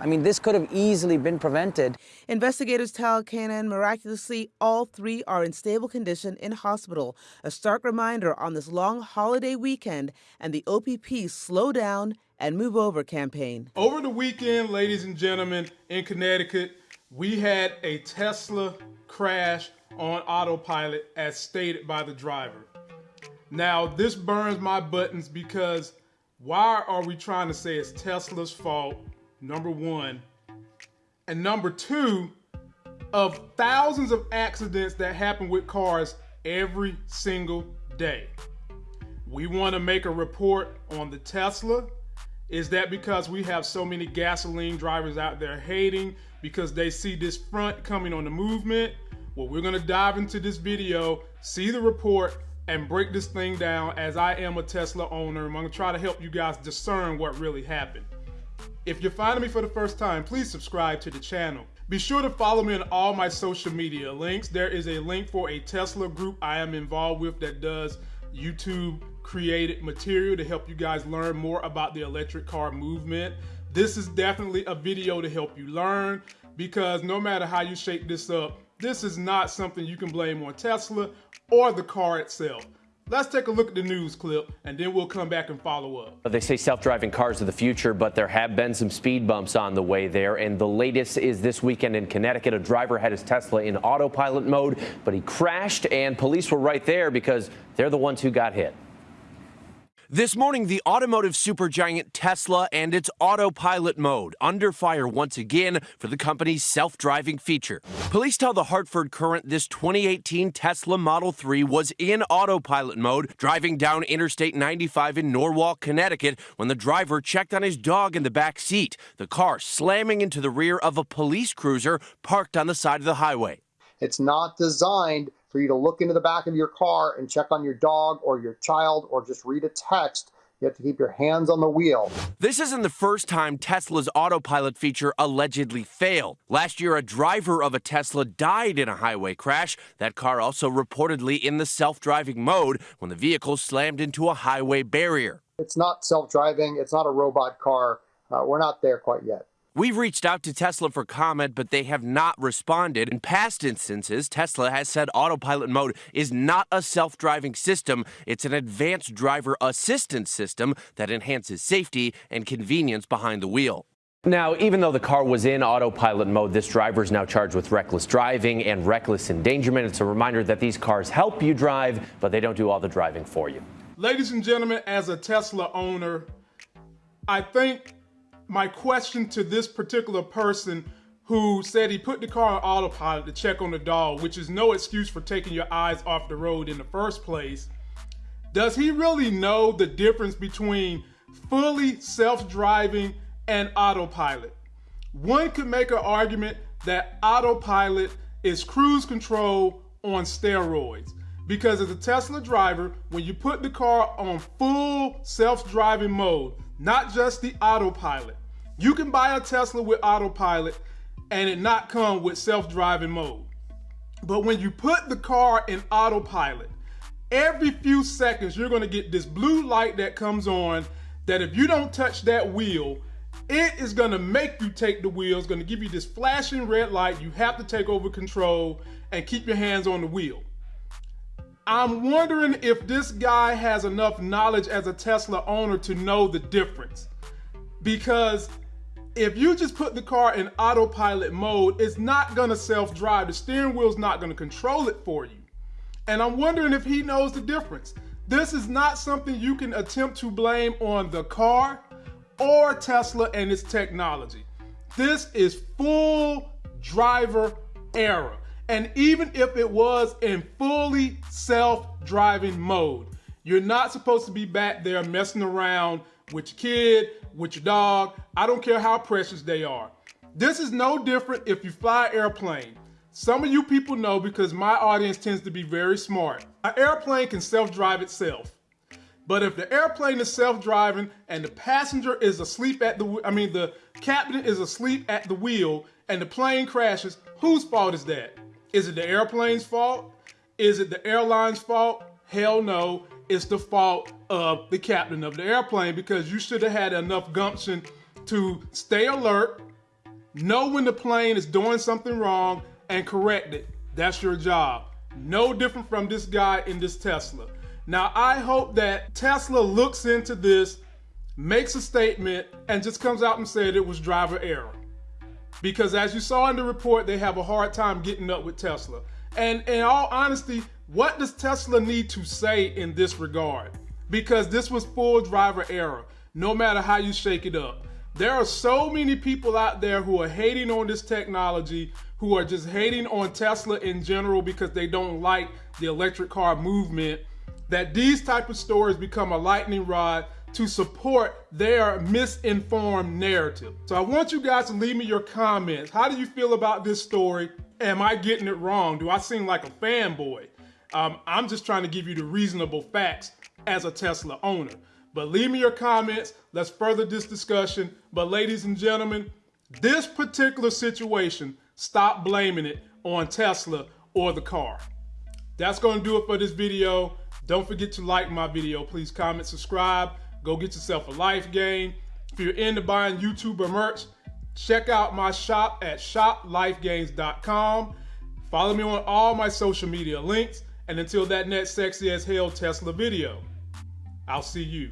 I mean, this could have easily been prevented. Investigators tell CNN miraculously all three are in stable condition in hospital. A stark reminder on this long holiday weekend and the OPP slow down and move over campaign. Over the weekend, ladies and gentlemen, in Connecticut, we had a Tesla crash on autopilot as stated by the driver. Now, this burns my buttons because why are we trying to say it's Tesla's fault? Number one. And number two, of thousands of accidents that happen with cars every single day. We want to make a report on the Tesla. Is that because we have so many gasoline drivers out there hating because they see this front coming on the movement? Well, we're going to dive into this video, see the report, and break this thing down as I am a Tesla owner. I'm gonna try to help you guys discern what really happened. If you're finding me for the first time, please subscribe to the channel. Be sure to follow me on all my social media links. There is a link for a Tesla group I am involved with that does YouTube created material to help you guys learn more about the electric car movement. This is definitely a video to help you learn because no matter how you shape this up, this is not something you can blame on Tesla or the car itself. Let's take a look at the news clip and then we'll come back and follow up. They say self-driving cars are the future, but there have been some speed bumps on the way there. And the latest is this weekend in Connecticut. A driver had his Tesla in autopilot mode, but he crashed and police were right there because they're the ones who got hit. This morning, the automotive supergiant Tesla and its autopilot mode under fire once again for the company's self-driving feature. Police tell the Hartford Courant this 2018 Tesla Model 3 was in autopilot mode driving down Interstate 95 in Norwalk, Connecticut when the driver checked on his dog in the back seat, the car slamming into the rear of a police cruiser parked on the side of the highway. It's not designed for you to look into the back of your car and check on your dog or your child or just read a text. You have to keep your hands on the wheel. This isn't the first time Tesla's autopilot feature allegedly failed. Last year, a driver of a Tesla died in a highway crash. That car also reportedly in the self driving mode when the vehicle slammed into a highway barrier. It's not self driving, it's not a robot car. Uh, we're not there quite yet. We've reached out to Tesla for comment, but they have not responded. In past instances, Tesla has said autopilot mode is not a self driving system, it's an advanced driver assistance system that enhances safety and convenience behind the wheel. Now, even though the car was in autopilot mode, this driver is now charged with reckless driving and reckless endangerment. It's a reminder that these cars help you drive, but they don't do all the driving for you. Ladies and gentlemen, as a Tesla owner, I think my question to this particular person who said he put the car on autopilot to check on the dog, which is no excuse for taking your eyes off the road in the first place. Does he really know the difference between fully self-driving and autopilot? One could make an argument that autopilot is cruise control on steroids. Because as a Tesla driver, when you put the car on full self-driving mode, not just the autopilot, you can buy a Tesla with autopilot and it not come with self-driving mode. But when you put the car in autopilot, every few seconds you're gonna get this blue light that comes on that if you don't touch that wheel, it is gonna make you take the wheel. It's gonna give you this flashing red light. You have to take over control and keep your hands on the wheel. I'm wondering if this guy has enough knowledge as a Tesla owner to know the difference. Because if you just put the car in autopilot mode, it's not gonna self-drive. The steering wheel's not gonna control it for you. And I'm wondering if he knows the difference. This is not something you can attempt to blame on the car or Tesla and its technology. This is full driver error. And even if it was in fully self-driving mode, you're not supposed to be back there messing around with your kid, with your dog. I don't care how precious they are. This is no different if you fly airplane. Some of you people know because my audience tends to be very smart. An airplane can self-drive itself. But if the airplane is self-driving and the passenger is asleep at the, I mean the captain is asleep at the wheel and the plane crashes, whose fault is that? Is it the airplane's fault? Is it the airline's fault? Hell no it's the fault of the captain of the airplane because you should have had enough gumption to stay alert, Know when the plane is doing something wrong and correct it. That's your job. No different from this guy in this Tesla. Now, I hope that Tesla looks into this, makes a statement, and just comes out and said it was driver error. Because as you saw in the report, they have a hard time getting up with Tesla. And in all honesty, what does Tesla need to say in this regard? Because this was full driver error, no matter how you shake it up. There are so many people out there who are hating on this technology, who are just hating on Tesla in general because they don't like the electric car movement, that these type of stories become a lightning rod to support their misinformed narrative. So I want you guys to leave me your comments. How do you feel about this story? Am I getting it wrong? Do I seem like a fanboy? Um, I'm just trying to give you the reasonable facts as a Tesla owner. But leave me your comments. Let's further this discussion. But ladies and gentlemen, this particular situation, stop blaming it on Tesla or the car. That's going to do it for this video. Don't forget to like my video. Please comment, subscribe. Go get yourself a life game. If you're into buying YouTuber merch, check out my shop at shoplifegames.com. Follow me on all my social media links. And until that next sexy as hell Tesla video, I'll see you.